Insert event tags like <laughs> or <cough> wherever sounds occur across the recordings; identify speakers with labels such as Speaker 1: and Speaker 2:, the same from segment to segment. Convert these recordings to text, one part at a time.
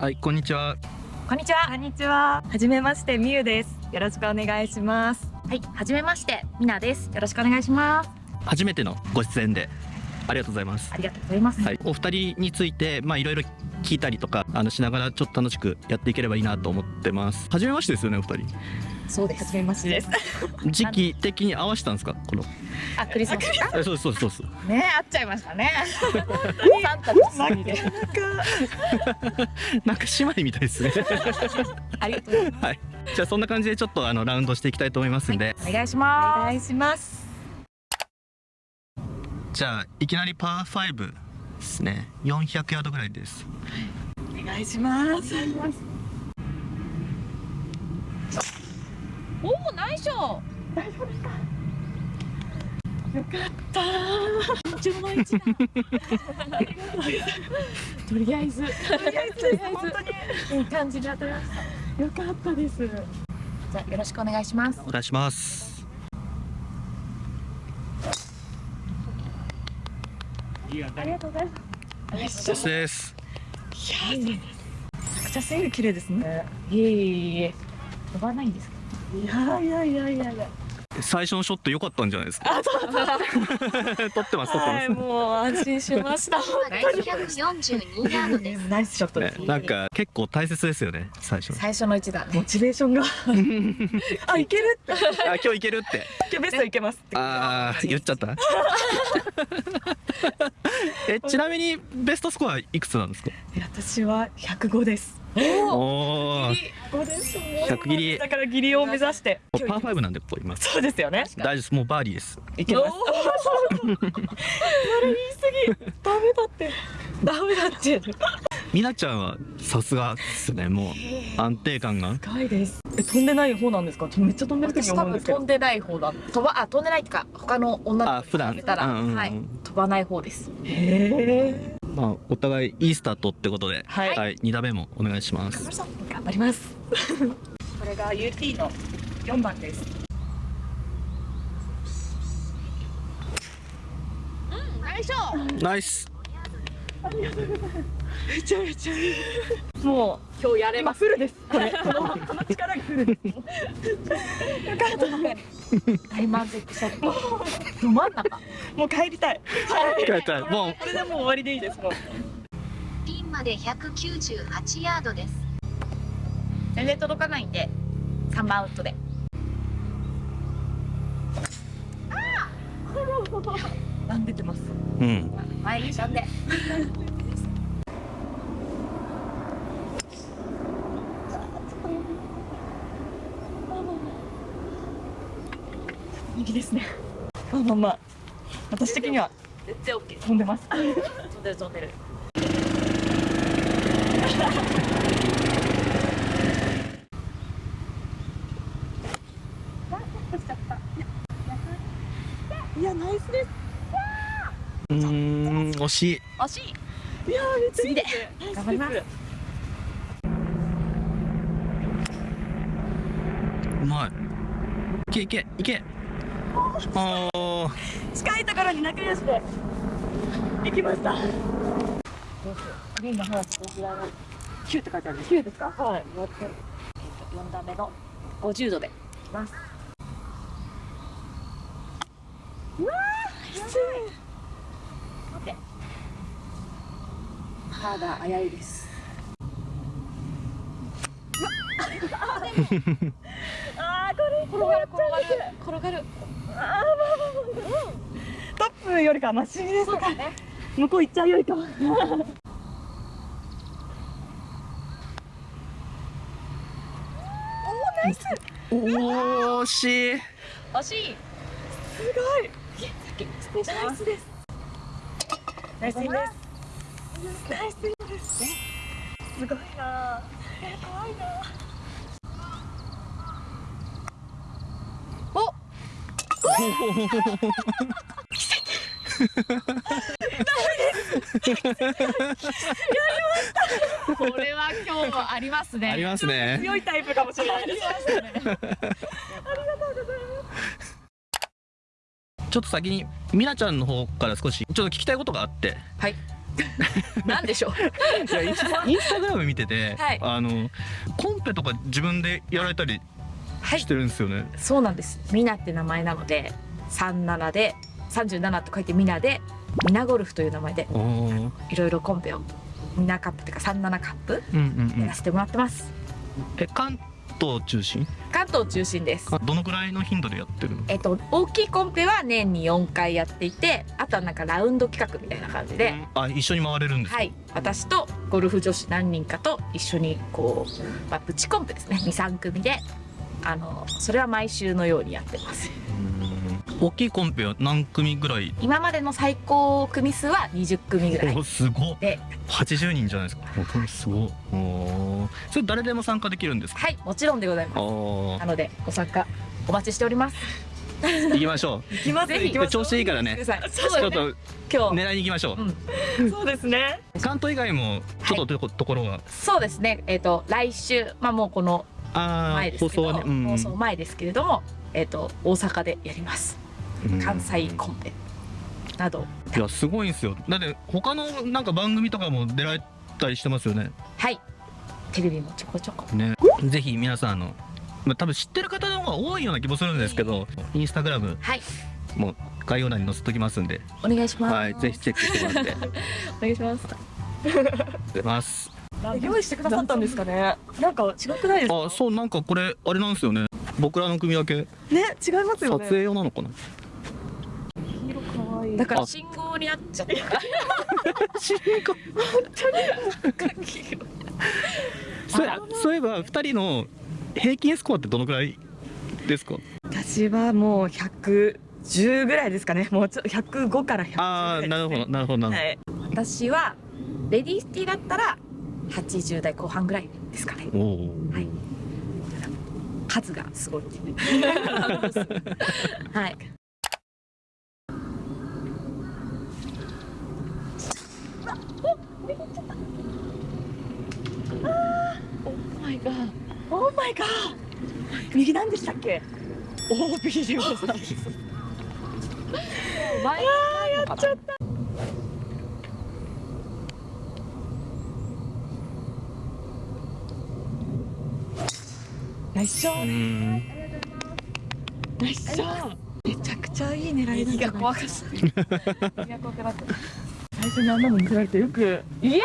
Speaker 1: はい、こんにちは。
Speaker 2: こんにちは。
Speaker 3: こんにちは。はじめまして、みゆです。よろしくお願いします。
Speaker 2: はい、はじめまして、みなです。よろしくお願いします。
Speaker 1: 初めてのご出演でありがとうございます
Speaker 2: あ。りがとうございます。
Speaker 1: はい、お二人についてまあいろいろ聞いたりとかあのしながらちょっと楽しくやっていければいいなと思ってます。初めましてですよね、お二人。
Speaker 2: そうです。
Speaker 3: はじめましてです。
Speaker 1: 時期的に合わせたんですか、この。
Speaker 2: あ、クリスマスか。
Speaker 1: えそうですそうですそうです。
Speaker 2: ね、会っちゃいましたね。サンタ包みで。<laughs>
Speaker 1: なんか姉妹みたいですね。
Speaker 2: ありがとうございます。
Speaker 1: はい。じゃあそんな感じでちょっとあのラウンドしていきたいと思いますんで、
Speaker 2: お願いし
Speaker 3: お
Speaker 2: ま
Speaker 3: 願いします。
Speaker 1: じゃあいきなりパー5ですね。400ヤードぐらいです。
Speaker 3: お願いします。
Speaker 2: す。おお、ナイスショー。
Speaker 3: 緊張の一打。
Speaker 2: とりあえず。
Speaker 3: とりあえず、本当に
Speaker 2: いい感じで当たりました。
Speaker 3: 良かったです。
Speaker 2: じゃあ、よろしくお願いします。
Speaker 1: お願いします。
Speaker 3: ありがとうございます。
Speaker 1: そしてです。
Speaker 3: いや、めちゃくちゃスイング綺麗です。ね。
Speaker 2: いえいえいえ。飛ばないんです。か。
Speaker 3: いやいやいやいやいや。
Speaker 1: 最初のショット良かったんじゃないですか？撮ってます撮ってます。
Speaker 3: はい、もう安心しました。
Speaker 4: 942ヤードです。
Speaker 3: ナイスショットです。
Speaker 1: ね、なんか結構大切ですよね最初
Speaker 2: 最初の一打。
Speaker 3: モチベーションが。<laughs> あ、いけるって。
Speaker 1: あ今日いけるって
Speaker 3: 今日ベストいけますって。
Speaker 1: あー言っちゃった？<laughs> えちなみにベストスコアいくつなんですか？
Speaker 3: 私は105です。
Speaker 1: おお
Speaker 3: 5です。
Speaker 1: 100切り
Speaker 3: だからギリを目指して。
Speaker 1: パー5なんでここ今
Speaker 3: そうですよね。
Speaker 1: 大丈夫ですもうバーディーです
Speaker 3: いけます。それ言い過ぎ。ダメだって。ダメだって。
Speaker 1: みなちゃんはさすがですねもう安定感が
Speaker 3: 深いです。え、飛んでない方なんですか？めっちゃ飛んでる時
Speaker 2: 私
Speaker 3: 思うんですけど
Speaker 2: 多分飛ん。でない方だ。飛ばあ飛んでないっていうか他の女の子
Speaker 1: あ普段
Speaker 2: に比べたら、
Speaker 1: うんうんうん
Speaker 2: はい飛ばない方です。
Speaker 3: へえ。
Speaker 1: まあお互いいいスタートってことで
Speaker 3: はい。
Speaker 1: はい2打目もお願いします
Speaker 3: 頑張ります。<laughs> これが UT の4番です。
Speaker 2: ナイスショー。
Speaker 1: ナイス
Speaker 3: めちゃめちゃいい。もう
Speaker 2: 今日やれ
Speaker 3: 今
Speaker 2: ます。
Speaker 3: フルです。これこのこの力がフルです。よかった。
Speaker 2: 大満足ショット。ど真ん中。
Speaker 3: もう帰りたい。
Speaker 1: 帰ったいもう
Speaker 3: これでもう終わりでいいです。もう。
Speaker 4: ピンまで198ヤードです。
Speaker 2: 全然届かないんで3番アウトで。
Speaker 3: なん出てます。
Speaker 1: うん
Speaker 2: 前にしゃんで。
Speaker 3: 右ですね。まあまあまあ。私的には
Speaker 2: 全然オッケー。
Speaker 3: 飛んでます。
Speaker 2: 飛んでる飛んでる。
Speaker 3: いやナイスです。
Speaker 1: うーん惜しい
Speaker 2: 惜しい。
Speaker 3: いやめっちゃいい
Speaker 2: 次で
Speaker 3: す。
Speaker 2: 頑張ります
Speaker 1: うまいいけいけいけあー
Speaker 3: 近いところに仲良しで行きました。
Speaker 2: グリーンの方はこちらが
Speaker 3: 九って書いてある。
Speaker 2: 9ですか？
Speaker 3: はい。
Speaker 2: 4打目の50度で。いきます。待って。まだ危ういです。
Speaker 3: ああこれ
Speaker 2: 転がる転がる転がる。
Speaker 3: トップよりかマシです
Speaker 2: そうだね。
Speaker 3: 向こう行っちゃうよりかは。
Speaker 1: おー惜しい
Speaker 2: 惜しい。
Speaker 3: すごい。
Speaker 2: 失礼します。
Speaker 3: です。ナイスです。ナイスインです。すごいな。え怖いな。
Speaker 2: お。これは今日もありますね。
Speaker 1: ありますね
Speaker 3: 強いタイプかもしれないです。<laughs>
Speaker 1: ちょっと先にみなちゃんの方から少しちょっと聞きたいことがあって
Speaker 2: はい。<laughs> なんでしょう？
Speaker 1: いやインスタグラム見てて、
Speaker 2: はい。
Speaker 1: あのコンペとか自分でやられたり
Speaker 2: はい。
Speaker 1: してるんですよね、
Speaker 2: そうなんです。ミナって名前なので37で37と書いてミナでミナゴルフという名前でいろいろコンペをミナカップっていうか37カップ
Speaker 1: うんうんうん。
Speaker 2: やらせてもらってます、
Speaker 1: え関東中心？
Speaker 2: 関東中心です。
Speaker 1: あどのくらいの頻度でやってるの？
Speaker 2: えっと大きいコンペは年に4回やっていてあとはなんかラウンド企画みたいな感じで、
Speaker 1: あ一緒に回れるんですか？
Speaker 2: はい。私とゴルフ女子何人かと一緒にこう、まあ、プチコンペですね。23組で。あのそれは毎週のようにやってます。
Speaker 1: うん。大きいコンペは何組ぐらい？
Speaker 2: 今までの最高組数は20組ぐらい。
Speaker 1: おすごい
Speaker 2: で
Speaker 1: 80人じゃないですか。おすごいおそれ誰でも参加できるんですか？
Speaker 2: はいもちろんでございます。
Speaker 1: お
Speaker 2: なのでご参加お待ちしております。
Speaker 1: 行きましょ
Speaker 2: 行きます。ぜひ
Speaker 1: う。調子いいからね。ちょっと
Speaker 2: 今日、
Speaker 1: 狙いに行きましょう、
Speaker 2: うん、
Speaker 3: そうですね。
Speaker 1: 関東以外もちょっととこ,、ところは
Speaker 2: そうですね。えっ、と来週まあもうこの前ですけど
Speaker 1: 放送はね、うん。
Speaker 2: 放送前ですけれどもえっ、と大阪でやります。
Speaker 1: うん。
Speaker 2: 関西コンペなど。
Speaker 1: いやすごいんですよ。だって他のなんか番組とかも出られたりしてますよね。
Speaker 2: はいテレビもちょこちょこ。
Speaker 1: ね。ぜひ皆さんあのまあ多分知ってる方の方が多いような気もするんですけどインスタグラム
Speaker 2: はい。
Speaker 1: も概要欄に載せときますんで、
Speaker 2: お願いします。
Speaker 1: はい、ぜひチェックしてもらって。<laughs>
Speaker 2: お願いします。
Speaker 1: 出ます。
Speaker 3: 用意してくださったんですかね。なんか違くないですか？
Speaker 1: あそうなんかこれあれなんですよね。僕らの組だけ。
Speaker 3: ね違います
Speaker 1: 撮
Speaker 3: よね。
Speaker 1: 影用なのかな？
Speaker 3: 色可愛い
Speaker 2: だから
Speaker 1: あ。
Speaker 2: 信号になっちゃった。<laughs>
Speaker 1: そう <laughs> そういえば二人の平均スコアってどのくらいですか？
Speaker 3: 私はもう110ぐらいですかね。もうちょ105から110ぐ
Speaker 1: ああ
Speaker 3: らいですね
Speaker 1: なるほどなるほど。なるほど、
Speaker 3: はい。
Speaker 2: 私はレディースティーだったら80代後半ぐらいですかね。
Speaker 1: おお
Speaker 2: はい。数がすごい <laughs> <laughs> はい
Speaker 3: オーマイガーオーマイガー右なんでしたっけ？おおビリオさん。
Speaker 2: 前やっちゃった。
Speaker 3: ナイスショ
Speaker 1: う
Speaker 3: ッ
Speaker 1: ん。
Speaker 3: トナイスショットめちゃくちゃいい狙いなん
Speaker 2: 右
Speaker 3: じゃない
Speaker 2: が怖かった。<laughs> 右が怖くなった。
Speaker 3: 最初にあんなの見せられてよく。いや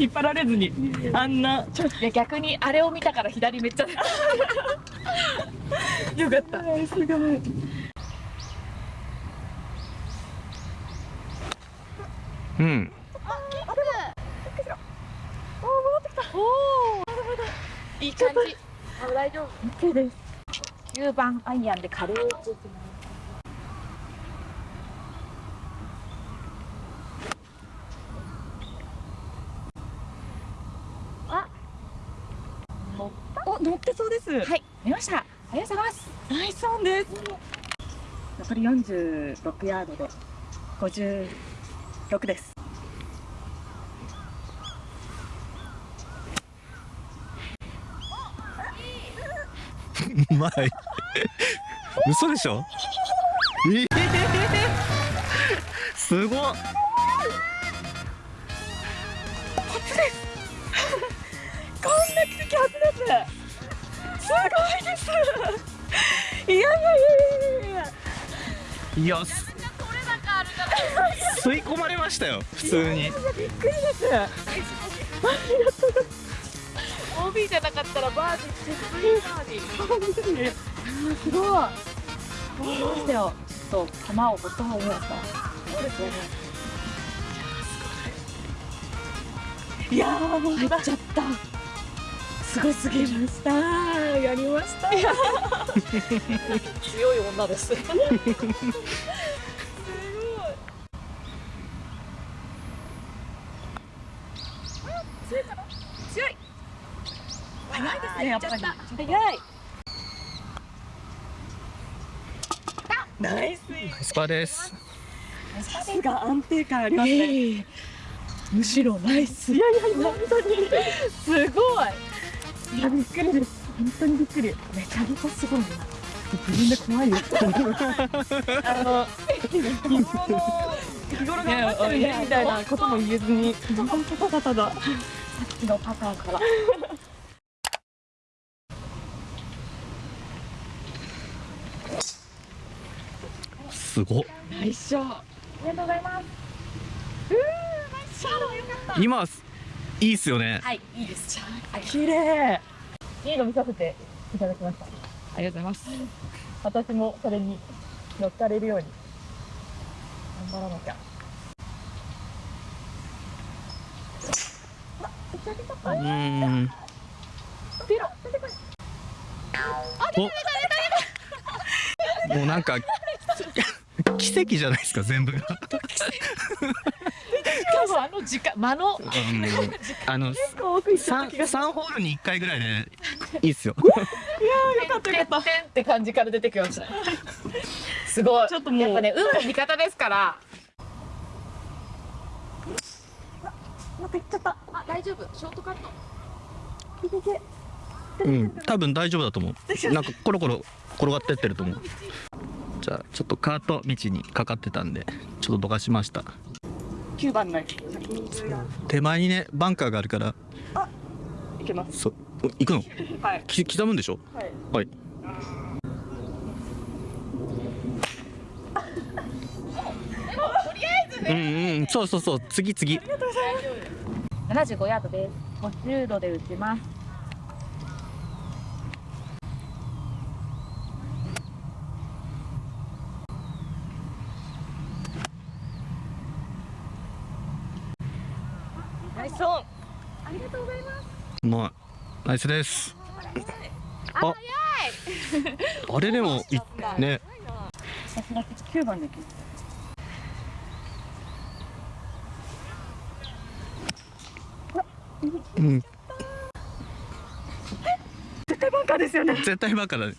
Speaker 3: 引っ張られずにあんな。い
Speaker 2: や逆にあれを見たから左めっちゃ <laughs>
Speaker 3: よかった。すごい。
Speaker 1: うん。
Speaker 2: い。い。感じ。あ大丈夫。
Speaker 3: OK です。
Speaker 2: 9番アイアンで軽く
Speaker 3: お乗ってそうです
Speaker 2: はい。見ました。ありがとうございます。
Speaker 3: ナイスオンです。残り46ヤードで56です。
Speaker 1: うまい。嘘でしょ？えー <laughs> すごっ
Speaker 3: すすごいです。いやいやいやいやいや
Speaker 1: いやす吸い込まれましたよ普通に。
Speaker 3: びっくりです。
Speaker 2: OB じゃなかったらバーディー絶対バーディー
Speaker 3: 本当にす。ごいどうしたよ
Speaker 2: ちょっと球を持った方がいいです。かそうです。よね
Speaker 3: いやー本当だ
Speaker 2: 入っちゃった
Speaker 3: すごすぎました。やりました。
Speaker 2: 強い女です。
Speaker 3: 早いですねやっぱり。
Speaker 2: 早い。
Speaker 3: ナイス
Speaker 1: スパです。
Speaker 3: さすが安定感ありますね、むしろナイス。いやいや本当に。<laughs> すごいいやびっくりです。本当にびっくり。めちゃめちゃすごいな。自分で怖いよ。あの日頃の日頃頑張ってるねみたいなことも言えずに。本当ただたださっきのパターンから。
Speaker 1: すごっ。
Speaker 3: ナイスショー
Speaker 2: ありがとうございます。
Speaker 1: 今いいっすよね。
Speaker 2: はいいいです。
Speaker 3: 綺麗。
Speaker 2: いいの見させていただきました。ありがとうございます。
Speaker 3: 私もそれに乗っかれるように。頑張らなきゃ。
Speaker 1: うーんおもうなんか奇跡じゃないですか全部が
Speaker 2: あの時間間の？
Speaker 1: うん。<laughs> あの
Speaker 3: 奥行っちゃった
Speaker 1: 三
Speaker 3: 気が
Speaker 1: 三ホールに一回ぐらいでいいっすよ。<laughs>
Speaker 3: よかったよかった。
Speaker 2: って感じから出てきました。すごい
Speaker 3: ちょっともう。
Speaker 2: やっぱね運も味方ですから。
Speaker 3: また行っちゃった
Speaker 2: あ大丈夫。ショートカット。
Speaker 3: いけいけ。
Speaker 1: うん。多分大丈夫だと思う。なんかコロコロ転がってってると思う。じゃあちょっとカート道にかかってたんでちょっとどかしました
Speaker 3: 9番のい
Speaker 1: 手前にねバンカーがあるから。
Speaker 3: けます。
Speaker 1: そ行くの？
Speaker 3: はい。
Speaker 1: き刻むんでしょ？
Speaker 3: はい。
Speaker 1: はい。うんうんそうそうそう。次次。
Speaker 2: 75ヤードです。50度で打ちます
Speaker 3: ナイスオン。
Speaker 2: ありがとうございます。
Speaker 1: まあナイスです。ああ。れでもいね。
Speaker 3: さすが9番で行き
Speaker 1: うん。
Speaker 3: 絶対バンカーですよね。
Speaker 1: 絶対バカだね。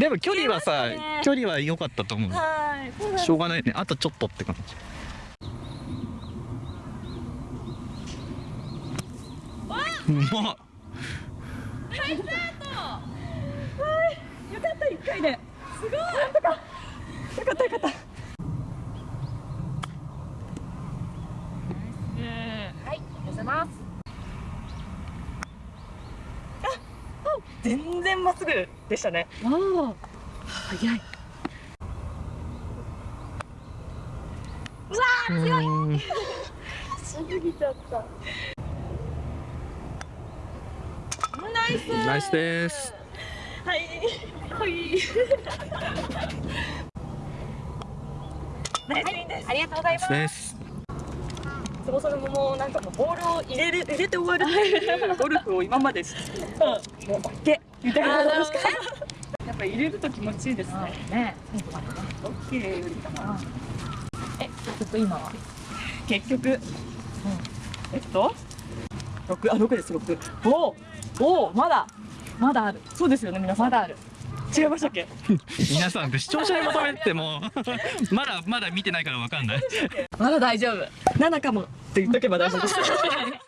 Speaker 1: でも距離はさ距離は良かったと思う
Speaker 3: はい
Speaker 1: しょうがないね。あとちょっとって感じうまっ
Speaker 3: よかった一回ですごい。よかったよかった
Speaker 2: はいありがとうございます
Speaker 3: 全然まっすぐでしたね
Speaker 2: おお早い
Speaker 1: うん <laughs>
Speaker 3: 過ぎちゃったナイス
Speaker 1: ナイスです。
Speaker 3: はい。はい。ナイスインです
Speaker 2: ありがとうございます。
Speaker 3: そもそももうなんかもうボールを入れる入れて終わる。ってい。うゴルフを今までしてたもうオッケー。みたいなことしかやっぱ入れると気持ちいいですね。
Speaker 2: ね。
Speaker 3: オッケーよりかな。
Speaker 2: えちょっと今は？
Speaker 3: 結局、えっと？六あ六です六。おおおおまだ
Speaker 2: まだある。
Speaker 3: そうですよね皆さん。
Speaker 2: まだある。
Speaker 3: 違いましたっけ？<laughs>
Speaker 1: 皆さん視聴者に求めても <laughs> まだまだ見てないからわかんない。
Speaker 2: まだ大丈夫。
Speaker 3: 七かもって言っとけば大丈夫です <laughs>